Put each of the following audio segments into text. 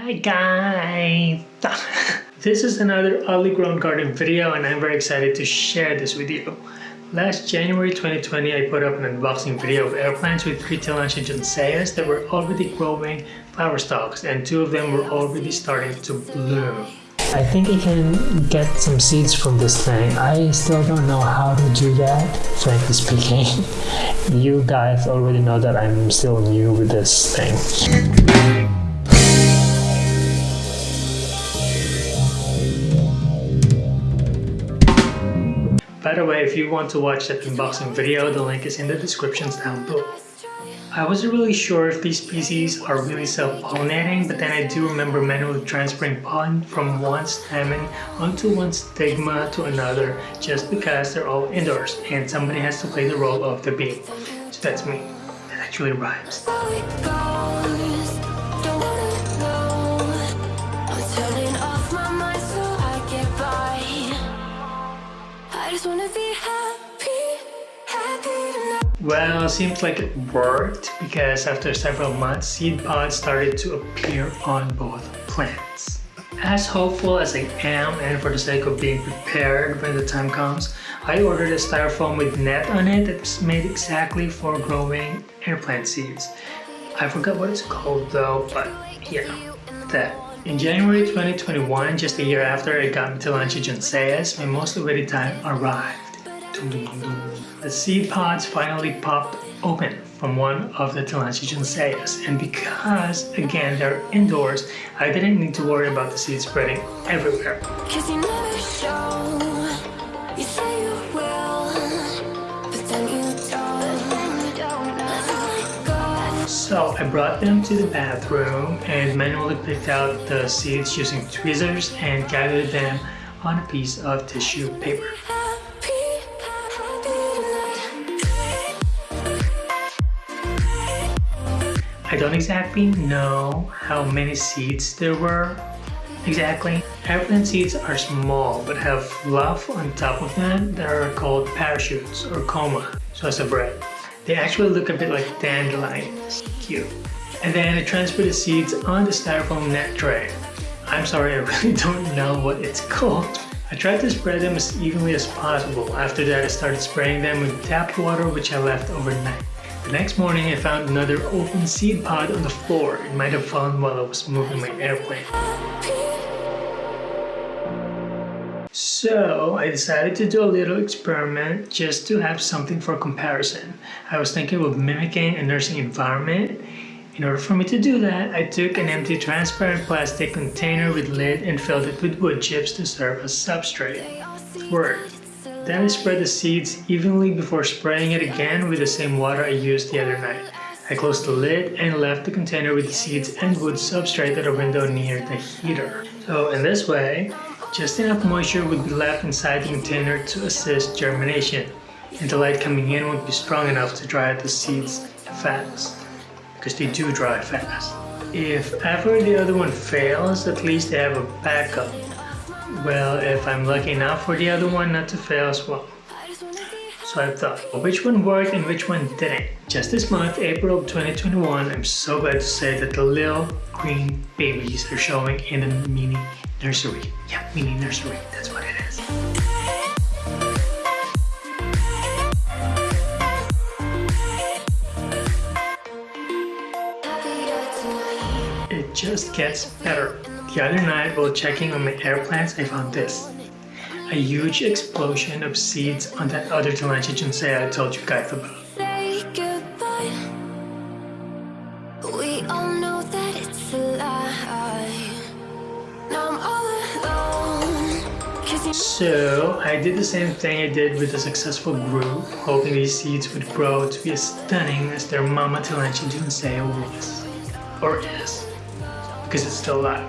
Hi guys! this is another oddly grown garden video and I'm very excited to share this with you. Last January 2020 I put up an unboxing video of air plants with three Tillandsia junceas that were already growing flower stalks and two of them were already starting to bloom. I think I can get some seeds from this thing. I still don't know how to do that, frankly speaking. you guys already know that I'm still new with this thing. By the way, if you want to watch that unboxing video, the link is in the descriptions down below. I wasn't really sure if these species are really self-pollinating, but then I do remember manually transferring pollen from one stamen onto one stigma to another just because they're all indoors and somebody has to play the role of the bee. So that's me. That actually rhymes. Well, it seems like it worked because after several months, seed pods started to appear on both plants. As hopeful as I am and for the sake of being prepared when the time comes, I ordered a styrofoam with net on it that's made exactly for growing air plant seeds. I forgot what it's called though, but yeah, that. In January 2021, just a year after I got Tillandsia junceas, my mostly ready time arrived. The seed pods finally popped open from one of the Tillandsia junceas and because, again, they're indoors, I didn't need to worry about the seeds spreading everywhere. So I brought them to the bathroom and manually picked out the seeds using tweezers and gathered them on a piece of tissue paper. I don't exactly know how many seeds there were exactly. Airplane seeds are small but have fluff on top of them that are called parachutes or coma, so as a bread. They actually look a bit like dandelions. Cute. And then I transfer the seeds on the styrofoam net tray. I'm sorry, I really don't know what it's called. I tried to spread them as evenly as possible. After that, I started spraying them with tap water which I left overnight. The next morning I found another open seed pod on the floor. It might have fallen while I was moving my airplane. So I decided to do a little experiment just to have something for comparison. I was thinking of mimicking a nursing environment. In order for me to do that, I took an empty transparent plastic container with lid and filled it with wood chips to serve as substrate. Word. Then I spread the seeds evenly before spraying it again with the same water I used the other night. I closed the lid and left the container with the seeds and wood substrate at a window near the heater. So in this way, just enough moisture would be left inside the container to assist germination, and the light coming in would be strong enough to dry the seeds fast, because they do dry fast. If ever the other one fails, at least they have a backup well, if I'm lucky enough for the other one not to fail as well. So I thought, which one worked and which one didn't? Just this month, April of 2021, I'm so glad to say that the little green babies are showing in the mini nursery. Yeah, mini nursery, that's what it is. It just gets better. The other night while checking on my air plants, I found this. A huge explosion of seeds on that other juncea I told you guys about. So I did the same thing I did with the successful group, hoping these seeds would grow to be as stunning as their mama juncea was, or is. Because it's still alive.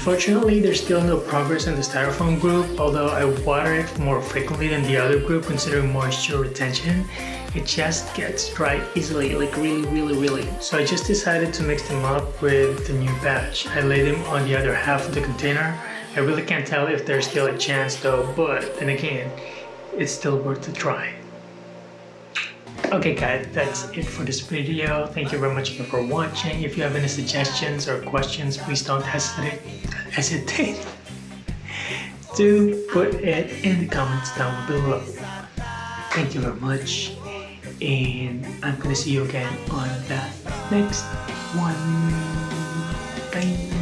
Unfortunately, there's still no progress in the styrofoam group, although I water it more frequently than the other group considering moisture retention. It just gets dry easily, like really, really, really. So I just decided to mix them up with the new batch. I laid them on the other half of the container. I really can't tell if there's still a chance though, but then again, it's still worth a try. Okay guys, that's it for this video. Thank you very much for watching. If you have any suggestions or questions, please don't hesitate, hesitate to put it in the comments down below. Thank you very much. And I'm gonna see you again on the next one. Bye.